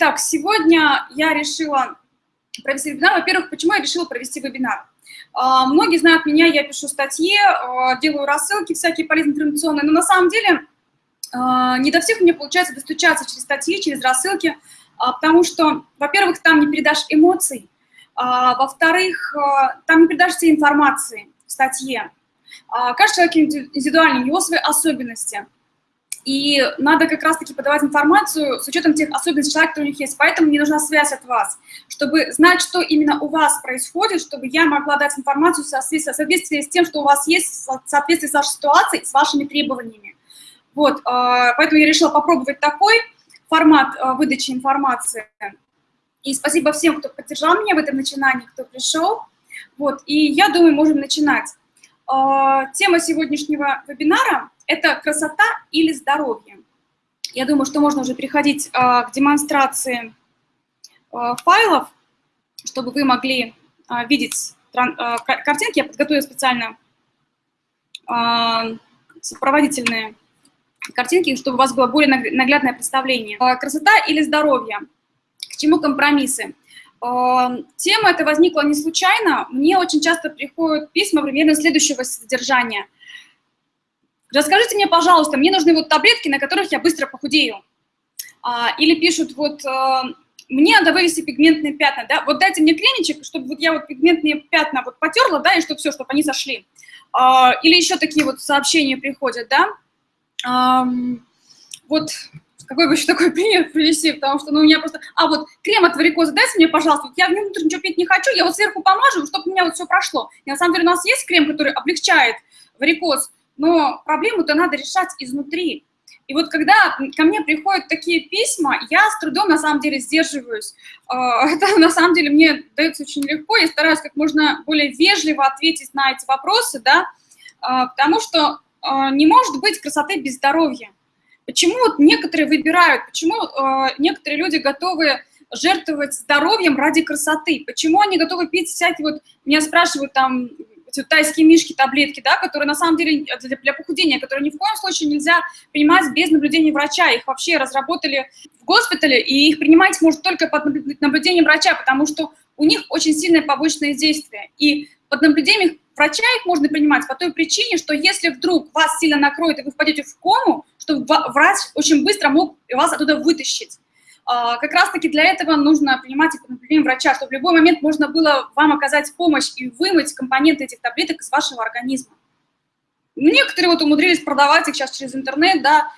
итак, сегодня я решила провести вебинар. Во-первых, почему я решила провести вебинар? А, многие знают меня, я пишу статьи, а, делаю рассылки всякие полезные информационные, но на самом деле а, не до всех мне получается достучаться через статьи, через рассылки, потому что, во-первых, там не передашь эмоций, во-вторых, там не передашь все информации в статье. Каждый человек индивидуальный, у него свои особенности – и надо как раз-таки подавать информацию с учетом тех особенностей человека, которые у них есть. Поэтому мне нужна связь от вас, чтобы знать, что именно у вас происходит, чтобы я могла дать информацию в соответствии, с тем, что у вас есть, в соответствии с вашей ситуацией, с вашими требованиями. Вот, а, поэтому я решила попробовать такой формат а, выдачи информации. И спасибо всем, кто поддержал меня в этом начинании, кто пришел. Вот, и я думаю, можем начинать. А, тема сегодняшнего вебинара – это красота или здоровье. Я думаю, что можно уже переходить а, к демонстрации а, файлов, чтобы вы могли видеть картинки. Я подготовила специально сопроводительные картинки, чтобы у вас было более наглядное представление. Красота или здоровье? К чему компромиссы? Тема эта возникла не случайно. Мне очень часто приходят письма примерно следующего содержания. Расскажите мне, пожалуйста, мне нужны вот таблетки, на которых я быстро похудею. А, или пишут, вот, э, мне надо вывести пигментные пятна, да, вот дайте мне кремичек, чтобы вот я вот пигментные пятна вот потерла, да, и чтобы все, чтобы они сошли. А, или еще такие вот сообщения приходят, да. Вот какой бы еще такой пример привести, потому что, ну, у меня просто... А, вот, крем от варикоза дайте мне, пожалуйста, вот я внутрь ничего пить не хочу, я вот сверху помажу, чтобы у меня вот все прошло. И на самом деле у нас есть крем, который облегчает варикоз, но проблему-то надо решать изнутри. И вот когда ко мне приходят такие письма, я с трудом на самом деле сдерживаюсь. А, это на самом деле мне дается очень легко, я стараюсь как можно более вежливо ответить на эти вопросы, да, а, потому что а, не может быть красоты без здоровья. Почему вот некоторые выбирают, почему э, некоторые люди готовы жертвовать здоровьем ради красоты? Почему они готовы пить всякие вот, меня спрашивают там, эти тайские мишки, таблетки, да, которые на самом деле для, для похудения, которые ни в коем случае нельзя принимать без наблюдения врача. Их вообще разработали в госпитале, и их принимать может только под наблюдением врача, потому что у них очень сильное побочное действие. И под наблюдением врача их можно принимать по той причине, что если вдруг вас сильно накроет и вы впадете в кому, чтобы врач очень быстро мог вас оттуда вытащить. А, как раз-таки для этого нужно принимать наблюдением врача, чтобы в любой момент можно было вам оказать помощь и вымыть компоненты этих таблеток из вашего организма. Некоторые вот умудрились продавать их сейчас через интернет, да,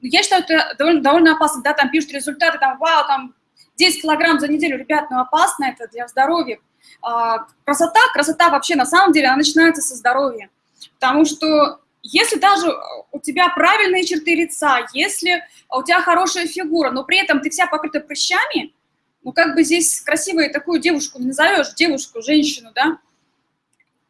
я считаю, это довольно, довольно опасно, да, там пишут результаты, там, вау, там, 10 килограмм за неделю, ребят, ну опасно это для здоровья. А, красота, красота вообще на самом деле, она начинается со здоровья, потому что если даже у тебя правильные черты лица, если у тебя хорошая фигура, но при этом ты вся покрыта прыщами, ну как бы здесь красивой такую девушку не назовешь, девушку, женщину, да,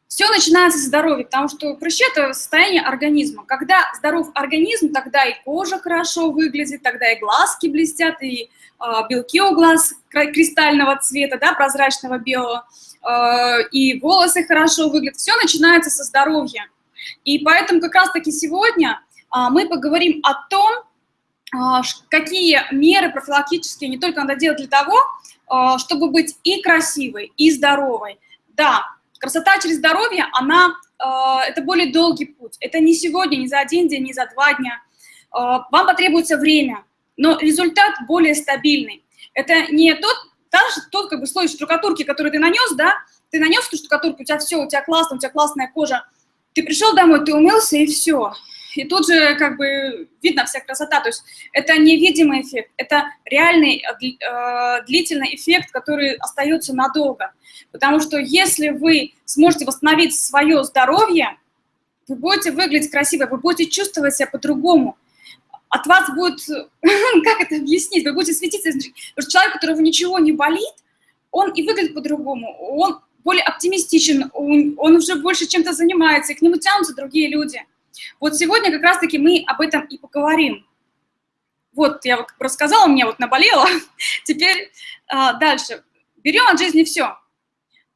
все начинается с здоровья, потому что прыщи – это состояние организма. Когда здоров организм, тогда и кожа хорошо выглядит, тогда и глазки блестят, и э, белки у глаз кристального цвета, да, прозрачного белого, э, и волосы хорошо выглядят. Все начинается со здоровья. И поэтому как раз-таки сегодня а, мы поговорим о том, а, какие меры профилактические не только надо делать для того, а, чтобы быть и красивой, и здоровой. Да, красота через здоровье, она, это более долгий путь. Это не сегодня, не за один день, не за два дня. Вам потребуется время, но результат более стабильный. Это не тот, даже тот как бы слой штукатурки, который ты нанес, да, ты нанес эту штукатурку, у тебя все, у тебя классно, у тебя классная кожа, ты пришел домой, ты умылся, и все. И тут же как бы видно вся красота. То есть это невидимый эффект, это реальный э, длительный эффект, который остается надолго. Потому что если вы сможете восстановить свое здоровье, вы будете выглядеть красиво, вы будете чувствовать себя по-другому. От вас будет, как это объяснить, вы будете светиться. Потому что человек, у которого ничего не болит, он и выглядит по-другому. Он более оптимистичен, он, уже больше чем-то занимается, и к нему тянутся другие люди. Вот сегодня как раз-таки мы об этом и поговорим. Вот, я вот рассказала, мне вот наболело. Теперь а, дальше. Берем от жизни все.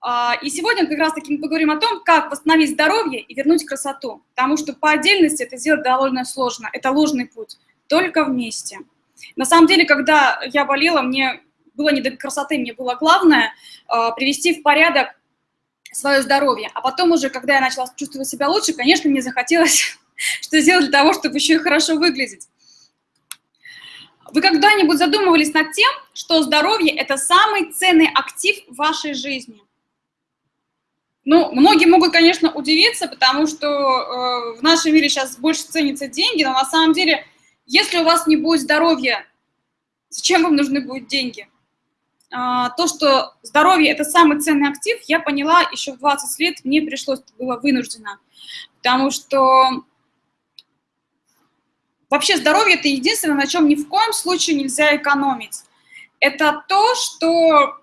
А, и сегодня как раз-таки мы поговорим о том, как восстановить здоровье и вернуть красоту. Потому что по отдельности это сделать довольно сложно. Это ложный путь. Только вместе. На самом деле, когда я болела, мне было не до красоты, мне было главное э, привести в порядок свое здоровье. А потом уже, когда я начала чувствовать себя лучше, конечно, мне захотелось что сделать для того, чтобы еще и хорошо выглядеть. Вы когда-нибудь задумывались над тем, что здоровье – это самый ценный актив в вашей жизни? Ну, многие могут, конечно, удивиться, потому что э, в нашем мире сейчас больше ценятся деньги, но на самом деле, если у вас не будет здоровья, зачем вам нужны будут деньги? Э, то, что здоровье – это самый ценный актив, я поняла еще в 20 лет, мне пришлось, было вынуждено, потому что вообще здоровье – это единственное, на чем ни в коем случае нельзя экономить. Это то, что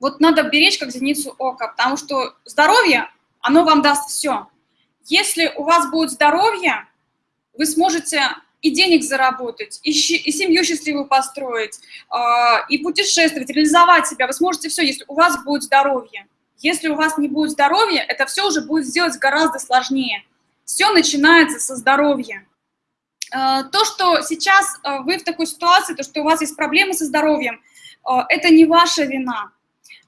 вот надо беречь как зеницу ока, потому что здоровье, оно вам даст все. Если у вас будет здоровье, вы сможете и денег заработать, и, и семью счастливую построить, э, и путешествовать, реализовать себя. Вы сможете все, если у вас будет здоровье. Если у вас не будет здоровья, это все уже будет сделать гораздо сложнее. Все начинается со здоровья. Э, то, что сейчас э, вы в такой ситуации, то, что у вас есть проблемы со здоровьем, это не ваша вина.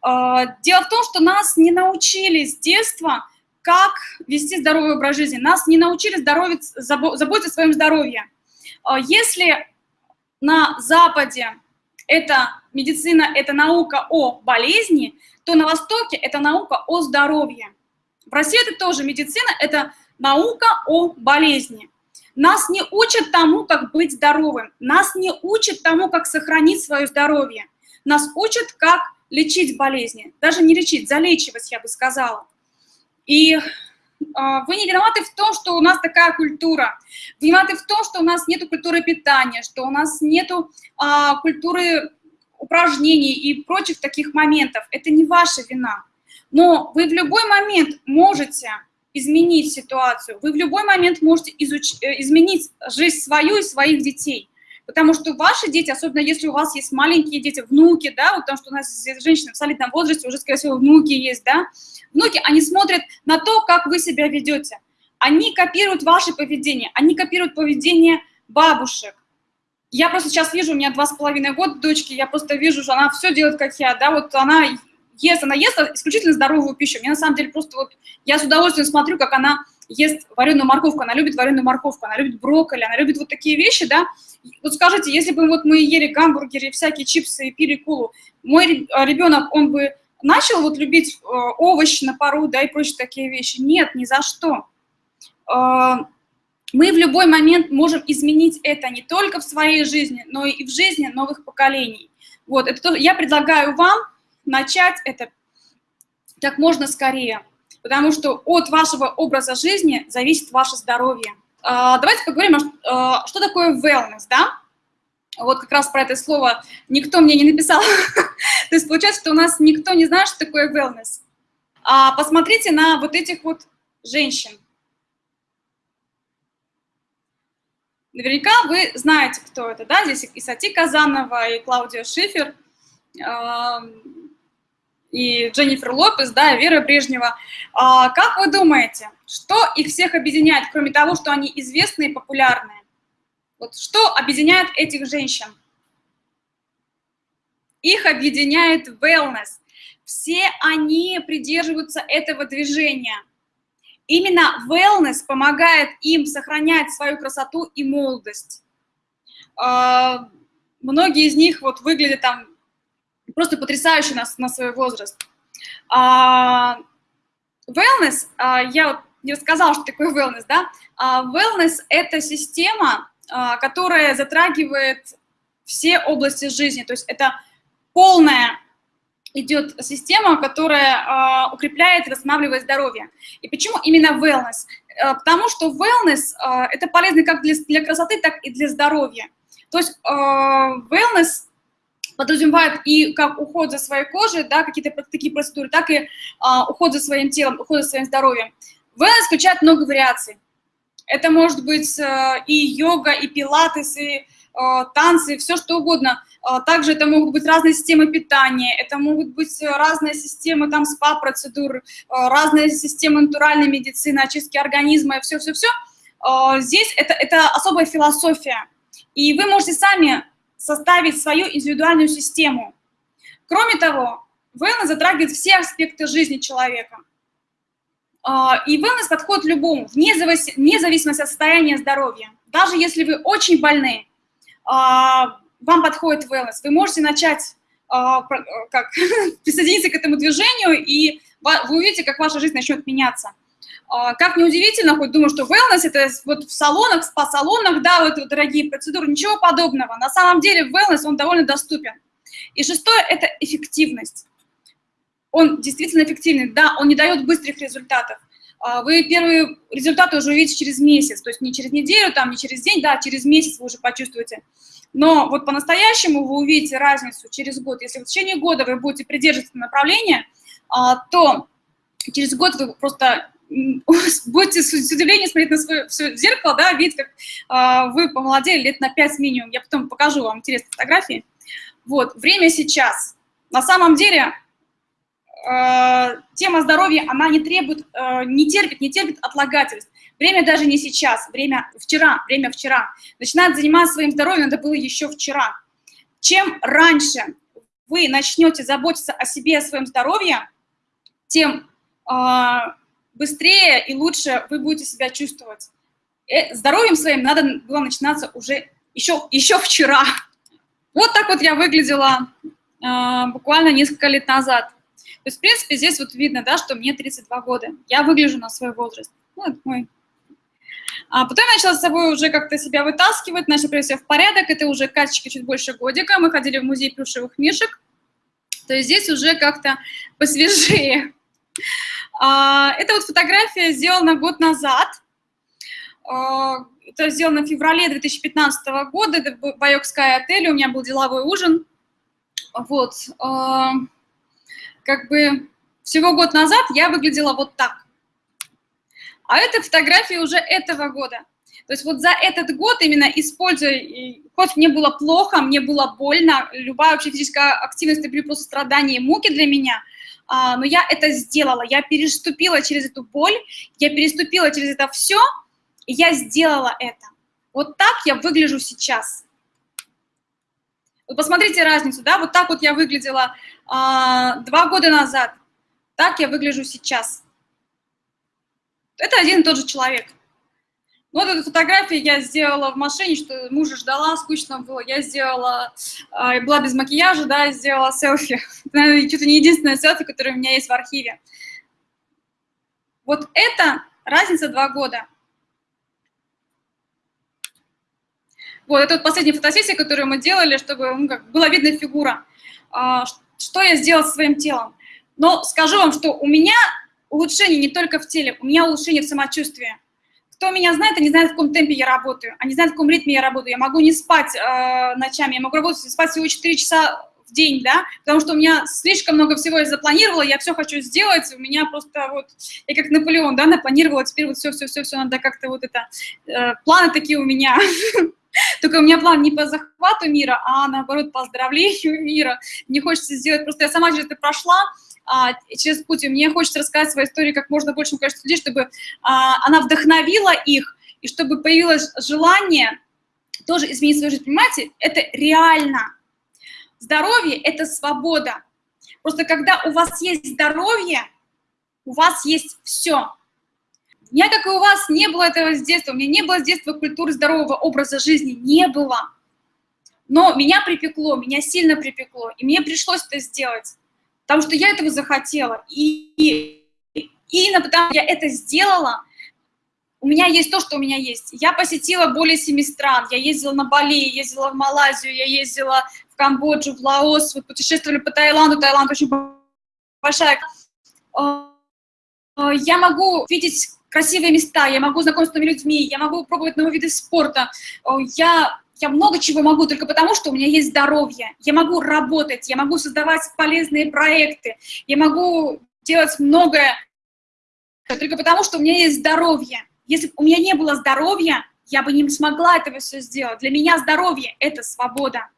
А, дело в том, что нас не научили с детства, как вести здоровый образ жизни. Нас не научили заботиться о своем здоровье. А, если на Западе это медицина, это наука о болезни, то на Востоке это наука о здоровье. В России это тоже медицина, это наука о болезни. Нас не учат тому, как быть здоровым. Нас не учат тому, как сохранить свое здоровье. Нас учат, как лечить болезни, даже не лечить, залечивать, я бы сказала. И вы не виноваты в том, что у нас такая культура. Виноваты в том, что у нас нет культуры питания, что у нас нет э, культуры упражнений и прочих таких моментов. Это не ваша вина. Но вы в любой момент можете изменить ситуацию, вы в любой момент можете изуч... Э, изменить жизнь свою и своих детей. Потому что ваши дети, особенно если у вас есть маленькие дети, внуки, да, вот потому что у нас женщины в солидном возрасте, уже, скорее всего, внуки есть, да, внуки, они смотрят на то, как вы себя ведете. Они копируют ваше поведение, они копируют поведение бабушек. Я просто сейчас вижу, у меня два с половиной года дочки, я просто вижу, что она все делает, как я, да, вот она ест, она ест исключительно здоровую пищу. Мне на самом деле просто вот, я с удовольствием смотрю, как она ест вареную морковку, она любит вареную морковку, она любит брокколи, она любит вот такие вещи, да. Вот скажите, если бы вот мы ели гамбургеры, всякие чипсы и пили колу, мой ребенок, он бы начал вот любить э, овощи на пару, да, и прочие такие вещи? Нет, ни за что. Э, мы в любой момент можем изменить это не только в своей жизни, но и в жизни новых поколений. Вот, это то, я предлагаю вам начать это как можно скорее потому что от вашего образа жизни зависит ваше здоровье. А, давайте поговорим, а, что такое wellness, да? Вот как раз про это слово никто мне не написал. То есть получается, что у нас никто не знает, что такое wellness. А посмотрите на вот этих вот женщин. Наверняка вы знаете, кто это, да? Здесь и Сати Казанова, и Клаудия Шифер и Дженнифер Лопес, да, Вера Брежнева. А, как вы думаете, что их всех объединяет, кроме того, что они известные и популярные? Вот что объединяет этих женщин? Их объединяет wellness. Все они придерживаются этого движения. Именно wellness помогает им сохранять свою красоту и молодость. А, многие из них вот выглядят там просто потрясающе на, на свой возраст. А, wellness, а, я не рассказала, что такое wellness, да? А, wellness – это система, а, которая затрагивает все области жизни, то есть это полная идет система, которая э, укрепляет и восстанавливает здоровье. И почему именно wellness? Э, потому что wellness э, это полезно как для, для красоты, так и для здоровья. То есть э, wellness подразумевает и как уход за своей кожей, да, какие-то такие процедуры, так и а, уход за своим телом, уход за своим здоровьем. Wellness включает много вариаций. Это может быть э, и йога, и пилатес, и э, танцы, все что угодно. Э, также это могут быть разные системы питания, это могут быть разные системы там спа-процедур, разные системы натуральной медицины, очистки организма, все-все-все. Здесь это, это особая философия. И вы можете сами составить свою индивидуальную систему. Кроме того, wellness затрагивает все аспекты жизни человека. А, и wellness подходит любому, вне зависимости от состояния здоровья. Даже если вы очень больны, а, вам подходит wellness. Вы можете начать а, как, присоединиться к этому движению, и вы увидите, как ваша жизнь начнет меняться. Как неудивительно, хоть думаю, что wellness – это вот в салонах, спа-салонах, да, вот, вот дорогие процедуры, ничего подобного. На самом деле wellness, он довольно доступен. И шестое – это эффективность он действительно эффективный. Да, он не дает быстрых результатов. А, вы первые результаты уже увидите через месяц, то есть не через неделю, там, не через день, да, через месяц вы уже почувствуете. Но вот по-настоящему вы увидите разницу через год. Если в течение года вы будете придерживаться направления, а, то через год вы просто будете с удивлением смотреть на свое все зеркало, да, видеть, как а, вы помолодели лет на 5 минимум. Я потом покажу вам интересные фотографии. Вот, время сейчас. На самом деле э, тема здоровья, она не требует, э, не терпит, не терпит отлагательств. Время даже не сейчас, время вчера, время вчера. Начинать заниматься своим здоровьем надо было еще вчера. Чем раньше вы начнете заботиться о себе, о своем здоровье, тем э, быстрее и лучше вы будете себя чувствовать. Э, здоровьем своим надо было начинаться уже еще, еще вчера. Вот так вот я выглядела э, буквально несколько лет назад. То есть, в принципе, здесь вот видно, да, что мне 32 года. Я выгляжу на свой возраст. Ну, это мой. А потом я начала с собой уже как-то себя вытаскивать, начала привести себя в порядок. Это уже Катечка чуть больше годика. Мы ходили в музей плюшевых мишек. То есть здесь уже как-то посвежее. А, это вот фотография сделана год назад. А, это сделано в феврале 2015 года. Это Байокская отель. У меня был деловой ужин. Вот. А, как бы всего год назад я выглядела вот так. А это фотографии уже этого года. То есть вот за этот год именно используя, хоть мне было плохо, мне было больно, любая вообще физическая активность это были просто страдания и муки для меня, а, но я это сделала, я переступила через эту боль, я переступила через это все, и я сделала это. Вот так я выгляжу сейчас. Вы посмотрите разницу, да, вот так вот я выглядела а, два года назад. Так я выгляжу сейчас. Это один и тот же человек. Вот эту фотографию я сделала в машине, что мужа ждала, скучно было. Я сделала, э, была без макияжа, да, сделала селфи. Наверное, чуть-то не единственное селфи, которое у меня есть в архиве. Вот это разница два года. Вот, это вот последняя фотосессия, которую мы делали, чтобы ну, как, была видна фигура. А, что я сделала со своим телом. Но скажу вам, что у меня улучшение не только в теле, у меня улучшение в самочувствии. Кто меня знает, они знают, в каком темпе я работаю, они знают, в каком ритме я работаю. Я могу не спать э, ночами, я могу работать, спать всего 4 часа в день, да, потому что у меня слишком много всего я запланировала, я все хочу сделать, у меня просто вот, я как Наполеон, да, напланировала, теперь вот все-все-все-все надо как-то вот это, э, планы такие у меня, Только у меня план не по захвату мира, а наоборот по оздоровлению мира. Мне хочется сделать, просто я сама через это прошла, а, через путь, и мне хочется рассказать свою историю как можно большему количеству людей, чтобы а, она вдохновила их, и чтобы появилось желание тоже изменить свою жизнь. Понимаете, это реально. Здоровье – это свобода. Просто когда у вас есть здоровье, у вас есть все. У меня, как и у вас, не было этого с детства. У меня не было с детства культуры здорового образа жизни. Не было. Но меня припекло, меня сильно припекло. И мне пришлось это сделать. Потому что я этого захотела. И, и именно потому что я это сделала, у меня есть то, что у меня есть. Я посетила более семи стран. Я ездила на Бали, ездила в Малайзию, я ездила в Камбоджу, в Лаос, вот путешествовали по Таиланду. Таиланд очень большая. Э, э, я могу видеть красивые места, я могу знакомиться с новыми людьми, я могу пробовать новые виды спорта, я, я много чего могу только потому, что у меня есть здоровье. Я могу работать, я могу создавать полезные проекты, я могу делать многое только потому, что у меня есть здоровье. Если бы у меня не было здоровья, я бы не смогла этого все сделать. Для меня здоровье – это свобода.